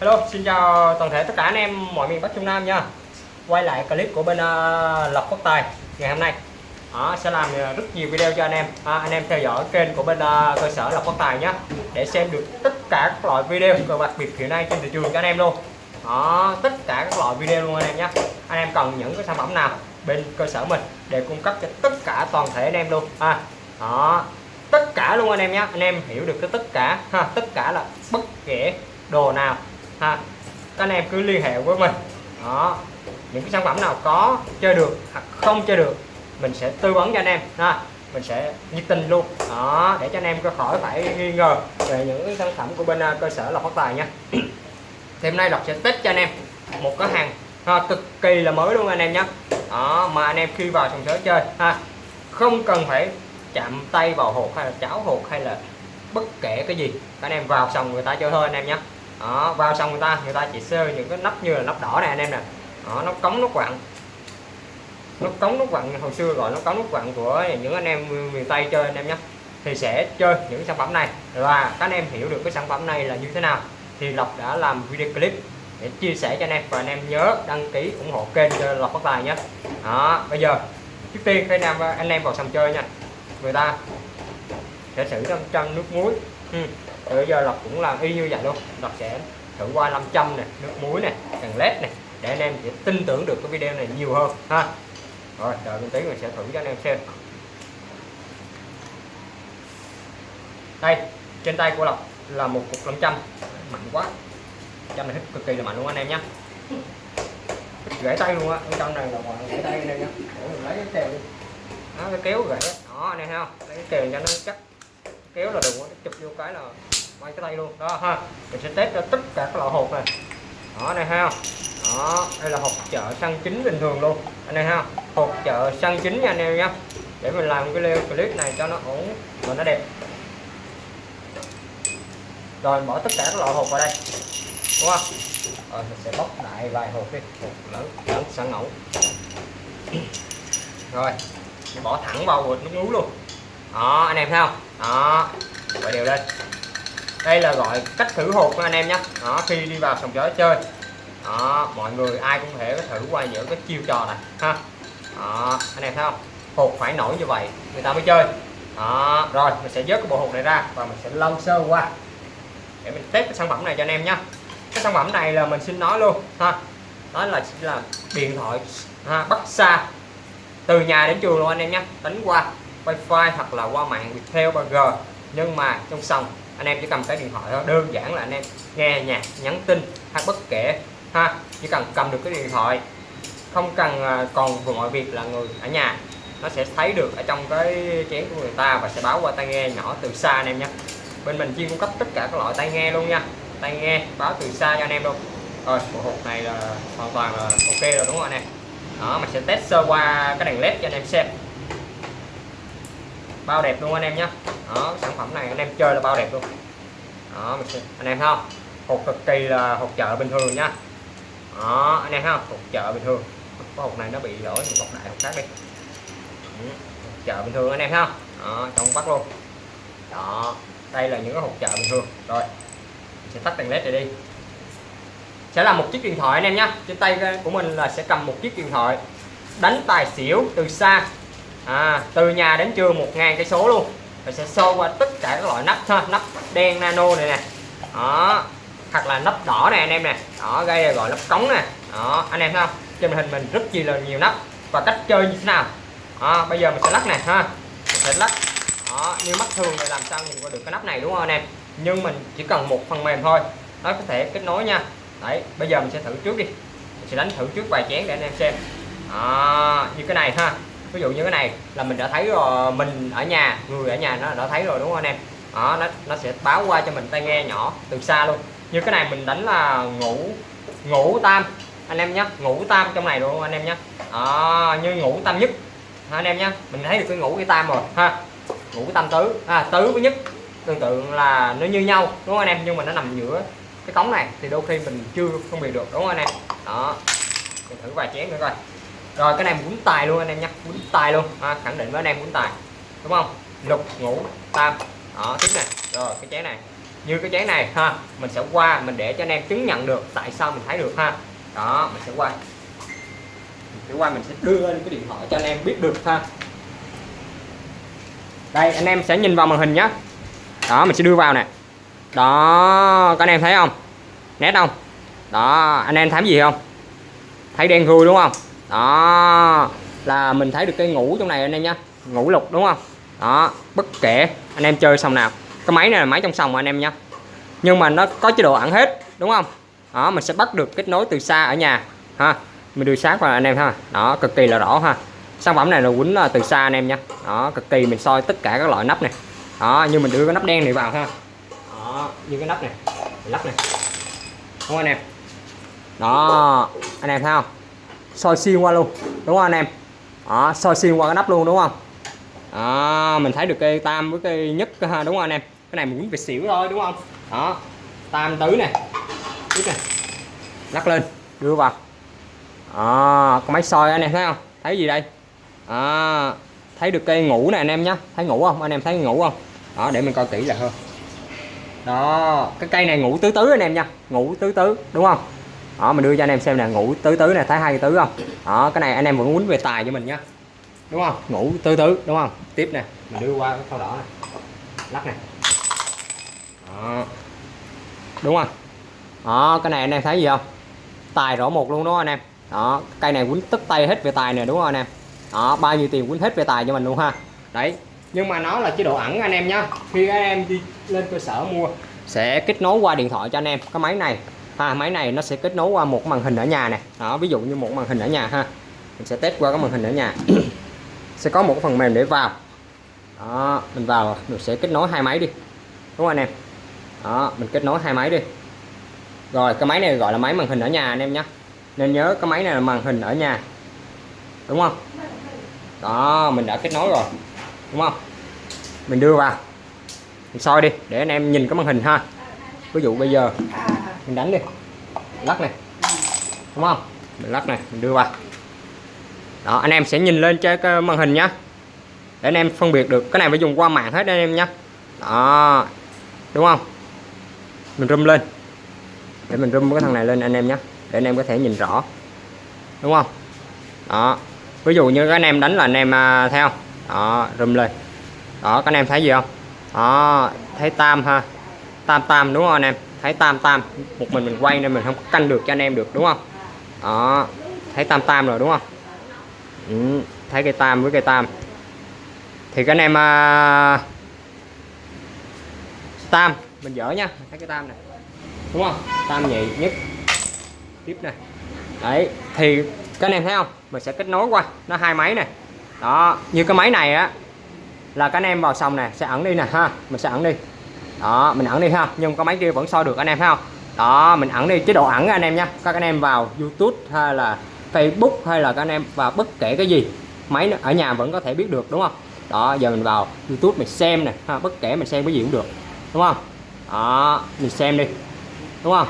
Hello, xin chào toàn thể tất cả anh em mọi miền Bắc Trung Nam nha. Quay lại clip của bên uh, Lộc quốc Tài ngày hôm nay. Đó, Sẽ làm à, rất nhiều video cho anh em. À, Anh em theo dõi kênh của bên uh, cơ sở Lộc quốc Tài nhé Để xem được tất cả các loại video và đặc biệt hiện nay trên thị trường cho anh em luôn. Đó, Tất cả các loại video luôn anh em nhé. Anh em cần những cái sản phẩm nào bên cơ sở mình để cung cấp cho tất cả toàn thể anh em luôn. À, đó tất cả luôn anh em nhé. Anh em hiểu được cái tất cả ha tất cả là bất kể đồ nào ha các anh em cứ liên hệ với mình. Đó những cái sản phẩm nào có chơi được hoặc không chơi được mình sẽ tư vấn cho anh em. Ha mình sẽ nhiệt tình luôn. Đó để cho anh em có khỏi phải nghi ngờ về những cái sản phẩm của bên à, cơ sở lọc phát tài nha. Thì hôm nay lọc sẽ test cho anh em một cái hàng ha, cực kỳ là mới luôn anh em nhé đó mà anh em khi vào sòng sới chơi ha không cần phải chạm tay vào hột hay là cháo hột hay là bất kể cái gì. Các anh em vào xong người ta chơi thôi anh em nhé đó, vào xong người ta người ta chỉ sơ những cái nắp như là nắp đỏ này anh em nè. Đó, nó cống nó quặng. Nó cống nó quặng, hồi xưa gọi nó cống nó quặng của những anh em miền tây chơi anh em nhé. Thì sẽ chơi những sản phẩm này. Và các anh em hiểu được cái sản phẩm này là như thế nào, thì lộc đã làm video clip để chia sẻ cho anh em. Và anh em nhớ đăng ký ủng hộ kênh cho lộc phát tài nhé. Đó, bây giờ, trước tiên khi anh em anh em vào sòng chơi nha. Người ta sẽ xử 500 nước muối. Ừ. Rồi bây giờ lộc cũng làm y như vậy luôn. Lộc sẽ thử qua 500 này nước muối này đèn led này để anh em sẽ tin tưởng được cái video này nhiều hơn, ha. Rồi, đợi một tí mình sẽ thử cho anh em xem. Đây, trên tay của lộc là một cục 500 mạnh quá. Trăm này hít cực kỳ là mạnh luôn anh em nhé gãy tay luôn á ở trong này là gãy tay anh em nhé lấy cái kèo đi. Đó, cái kéo gãy đó, anh em thấy không? Lấy cái kèo cho nó chắc. Kéo là đừng có chụp vô cái là quay cái tay luôn. Đó, ha. Mình sẽ test cho tất cả các loại hột này. Đó này ha. Đó, đây là hộp chợ săn chính bình thường luôn. Anh em ha. Hộp chợ săn chính nha anh em nhé để mình làm cái clip này cho nó ổn và nó đẹp. Rồi, bỏ tất cả các loại hộp vào đây. Đúng không? Rồi, mình sẽ bóc đại vài hộp đi. Hộp lớn lớn, sẵn ngẫu rồi, bỏ thẳng vào bột nước muối luôn. Đó, anh em thấy không? Đó gọi đều lên đây là gọi cách thử hột của anh em nhé. Đó khi đi vào sòng chó chơi. Đó mọi người ai cũng thể thử qua những cái chiêu trò này ha. Đó anh em thấy không? Hột phải nổi như vậy người ta mới chơi. Đó rồi mình sẽ vớt cái bộ hột này ra và mình sẽ lông sơ qua. Để mình test cái sản phẩm này cho anh em nhé. Cái sản phẩm này là mình xin nói luôn ha. Đó là là điện thoại ha, bắt xa. Từ nhà đến trường luôn anh em nhé. Đánh qua wifi hoặc là qua mạng Viettel 3G nhưng mà trong sòng anh em chỉ cầm cái điện thoại thôi. Đơn giản là anh em nghe nhạc, nhắn tin hay bất kể, ha. Chỉ cần cầm được cái điện thoại. Không cần à, còn vừa mọi việc là người ở nhà. Nó sẽ thấy được ở trong cái chén của người ta và sẽ báo qua tai nghe nhỏ từ xa anh em nhé. Bên mình chuyên cung cấp tất cả các loại tai nghe luôn nha. Tai nghe, báo từ xa cho anh em luôn. Rồi, bộ hộp này là hoàn toàn là ok rồi, đúng không anh em? Đó, mình sẽ test sơ qua cái đèn led cho anh em xem bao đẹp luôn anh em nhé đó sản phẩm này anh em chơi là bao đẹp luôn. Đó mình sẽ, anh em thấy không? Hộp cực kỳ là hộp chợ bình thường nha. Đó anh em thấy không? Hộp chợ bình thường. Có hộp này nó bị lỗi mình bọc đại hộp khác đi. Ừ, chợ bình thường anh em thấy không? Đó trong bắt luôn. Đó đây là những cái hộp chợ bình thường. Rồi mình sẽ tắt đèn led này đi. Sẽ là một chiếc điện thoại anh em nhé trên tay của mình là sẽ cầm một chiếc điện thoại. Đánh tài xỉu từ xa à, từ nhà đến trường một ngàn cây số luôn. Rồi sẽ xô qua tất cả các loại nắp ha nắp đen nano này nè. Đó hoặc là nắp đỏ này anh em nè. Đó gây là gọi nắp cống nè. Đó anh em thấy không? Trên màn hình mình rất chi là nhiều nắp. Và cách chơi như thế nào? Đó, bây giờ mình sẽ lắc nè ha. Mình sẽ lắc. Đó, như mắt thường thì làm sao nhìn qua được cái nắp này đúng không anh em? Nhưng mình chỉ cần một phần mềm thôi. Nó có thể kết nối nha. Đấy bây giờ mình sẽ thử trước đi. Mình sẽ đánh thử trước vài chén để anh em xem. À, như cái này ha ví dụ như cái này là mình đã thấy rồi mình ở nhà người ở nhà nó đã thấy rồi đúng không anh em? Đó nó nó sẽ báo qua cho mình tai nghe nhỏ từ xa luôn. Như cái này mình đánh là ngủ ngủ tam anh em nhé ngủ tam trong này luôn anh em nhé à, như ngủ tam nhất. Anh em nhé mình thấy được cái ngủ cái tam rồi ha. Ngủ tam tứ à, tứ với nhất. Tương tự là nó như nhau đúng không anh em? Nhưng mà nó nằm giữa cái cống này thì đôi khi mình chưa phân biệt được đúng không anh em? Đó mình thử vài chén nữa coi rồi cái này muốn tài luôn anh em nhá muốn tài luôn. À, khẳng định với anh em muốn tài đúng không? Lục ngũ tam. Đó tiếp này rồi cái chén này. Như cái chén này ha mình sẽ qua mình để cho anh em chứng nhận được tại sao mình thấy được ha. Đó mình sẽ qua. Mình sẽ qua mình sẽ đưa lên cái điện thoại cho anh em biết được ha. Đây anh em sẽ nhìn vào màn hình nhé. Đó mình sẽ đưa vào nè. Đó các anh em thấy không? Nét không? Đó anh em thấy gì không? Thấy đen thui đúng không? Đó. Là mình thấy được cái ngủ trong này anh em nhé ngủ lục, đúng không? Đó, bất kể. Anh em chơi xong nào. Cái máy này là máy trong sòng anh em nhé nhưng mà nó có chế độ ẩn hết, đúng không? Đó, mình sẽ bắt được kết nối từ xa ở nhà, ha. Mình đưa sát vào anh em ha. Đó, cực kỳ là rõ ha. Sản phẩm này là quýnh từ xa anh em nha đó, cực kỳ mình soi tất cả các loại nắp này. Đó, như mình đưa cái nắp đen này vào ha. Đó, như cái nắp này. Lắp này. Đúng không anh em? Đó, anh em thấy không? Soi xuyên qua luôn đúng không anh em? Đó soi xuyên qua cái nắp luôn đúng không? Đó mình thấy được cây tam với cây nhất đúng không anh em? Cái này mình muốn về xỉu thôi đúng không? Đó tam tứ này, tiếp này lắc lên đưa vào. À có máy soi anh em thấy không? Thấy gì đây? À, thấy được cây ngủ này anh em nhé thấy ngủ không? Anh em thấy ngủ không? Đó để mình coi kỹ là hơn đó cái cây này ngủ tứ tứ anh em nha ngủ tứ tứ đúng không? Đó, mình đưa cho anh em xem nè, ngủ tứ tứ này thấy hai tứ không? Đó, cái này anh em vẫn quýnh về tài cho mình nhá đúng không? Ngủ tứ tứ, đúng không? Tiếp nè. Mình đưa qua cái thau đỏ này. Lắc này đó. đúng không? Đó, cái này anh em thấy gì không? Tài rõ một luôn đúng không anh em. Đó, cây này quýnh tức tay hết về tài nè, đúng không anh em? Đó, bao nhiêu tiền quýnh hết về tài cho mình luôn ha. Đấy, nhưng mà nó là chế độ ẩn anh em nhá khi anh em đi lên cơ sở mua, sẽ kết nối qua điện thoại cho anh em. Cái máy này ha, máy này nó sẽ kết nối qua một màn hình ở nhà này đó, ví dụ như một màn hình ở nhà ha. Mình sẽ test qua cái màn hình ở nhà. Sẽ có một phần mềm để vào. Đó, mình vào, mình sẽ kết nối hai máy đi. Đúng không anh em? Đó, mình kết nối hai máy đi. Rồi, cái máy này gọi là máy màn hình ở nhà anh em nhé. Nên nhớ cái máy này là màn hình ở nhà. Đúng không? Đó, mình đã kết nối rồi. Đúng không? Mình đưa vào. Mình soi đi, để anh em nhìn cái màn hình ha. Ví dụ bây giờ mình đánh đi. Lắc này. Đúng không? Mình lắc này mình đưa vào. Đó anh em sẽ nhìn lên trên cái màn hình nhá. Để anh em phân biệt được cái này phải dùng qua mạng hết anh em nhá, đó. Đúng không? Mình rung lên. Để mình rung cái thằng này lên anh em nhé để anh em có thể nhìn rõ. Đúng không? Đó. Ví dụ như các anh em đánh là anh em à, theo. Đó rung lên. Đó các anh em thấy gì không? Đó thấy tam ha. Tam tam đúng không anh em? Thấy tam tam một mình mình quay nên mình không canh được cho anh em được đúng không? Đó thấy tam tam rồi đúng không? Ừ, thấy cây tam với cây tam. Thì các anh em à, tam mình dở nha thấy cái tam này đúng không? Tam nhị nhất. Tiếp này đấy thì các anh em thấy không? Mình sẽ kết nối qua nó hai máy này đó như cái máy này á là các anh em vào xong này sẽ ẩn đi nè ha mình sẽ ẩn đi đó, mình ẩn đi ha. Nhưng có máy kia vẫn soi được anh em thấy không đó, mình ẩn đi. Chế độ ẩn anh em nha. Các anh em vào YouTube hay là Facebook hay là các anh em vào bất kể cái gì, máy ở nhà vẫn có thể biết được, đúng không? Đó, giờ mình vào YouTube mình xem nè. Ha, bất kể mình xem cái gì cũng được, đúng không? Đó, mình xem đi, đúng không?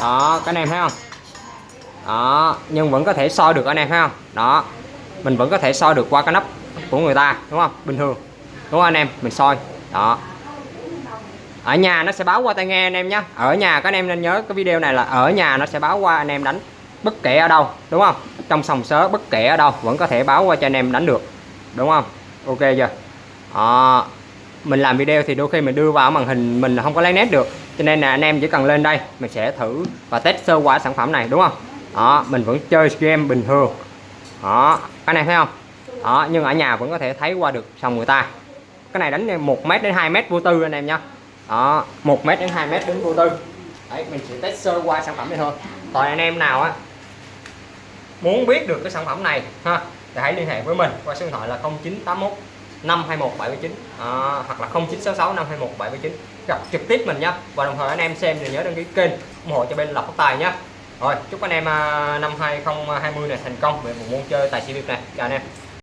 Đó, các anh em thấy không? Đó, nhưng vẫn có thể soi được anh em thấy không? Đó, mình vẫn có thể soi được qua cái nắp của người ta, đúng không? Bình thường, đúng không anh em? Mình soi. Đó ở nhà nó sẽ báo qua tai nghe anh em nhé ở nhà các anh em nên nhớ cái video này là ở nhà nó sẽ báo qua anh em đánh bất kể ở đâu đúng không? Trong sòng sớ bất kể ở đâu vẫn có thể báo qua cho anh em đánh được đúng không? Ok chưa? À, mình làm video thì đôi khi mình đưa vào màn hình mình không có lấy nét được cho nên là anh em chỉ cần lên đây mình sẽ thử và test sơ qua sản phẩm này đúng không? Đó mình vẫn chơi game bình thường. Đó cái này thấy không? Đó nhưng ở nhà vẫn có thể thấy qua được sòng người ta. Cái này đánh 1 mét đến 2 mét vô tư anh em nhé đó 1 mét đến 2 mét đến vô tư. Đấy mình sẽ test sơ qua sản phẩm này thôi. Còn anh em nào á muốn biết được cái sản phẩm này ha thì hãy liên hệ với mình qua số điện thoại là 0981 521 79 à, hoặc là 0966 521 79 gặp trực tiếp mình nhé và đồng thời anh em xem thì nhớ đăng ký kênh ủng hộ cho bên lọc phát tài nhé rồi chúc anh em à, năm 2020 này thành công. Về một môn chơi tài xỉu Việt này. Chào anh em.